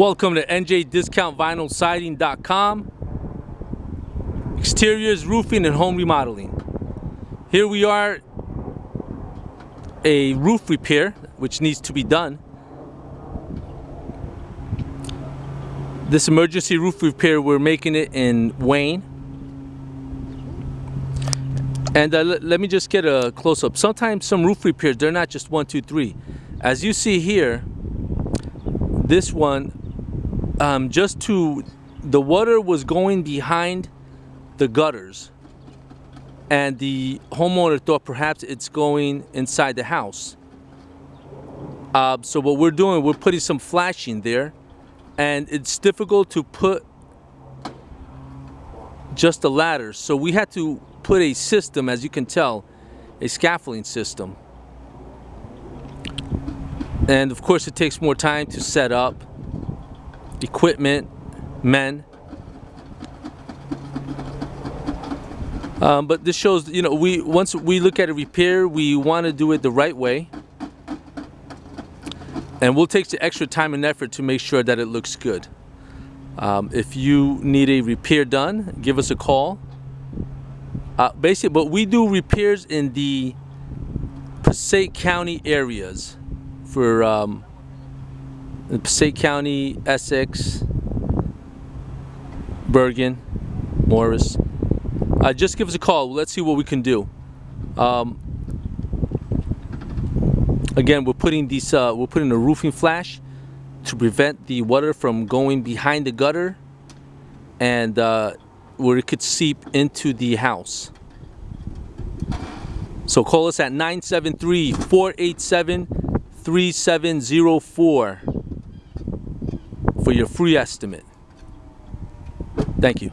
Welcome to NJDiscountVinylSiding.com Exteriors, roofing, and home remodeling. Here we are, a roof repair, which needs to be done. This emergency roof repair, we're making it in Wayne. And uh, let me just get a close-up. Sometimes some roof repairs, they're not just one, two, three. As you see here, this one um, just to the water was going behind the gutters and the homeowner thought perhaps it's going inside the house. Uh, so what we're doing we're putting some flashing there and it's difficult to put just a ladder so we had to put a system as you can tell a scaffolding system. And of course it takes more time to set up equipment, men. Um, but this shows, you know, we once we look at a repair, we want to do it the right way. And we'll take the extra time and effort to make sure that it looks good. Um, if you need a repair done, give us a call. Uh, basically, but we do repairs in the Passaic County areas for um, Passaic County, Essex, Bergen, Morris. Uh, just give us a call. Let's see what we can do. Um, again, we're putting these. Uh, we're putting a roofing flash to prevent the water from going behind the gutter and uh, where it could seep into the house. So call us at 973 487 3704 for your free estimate. Thank you.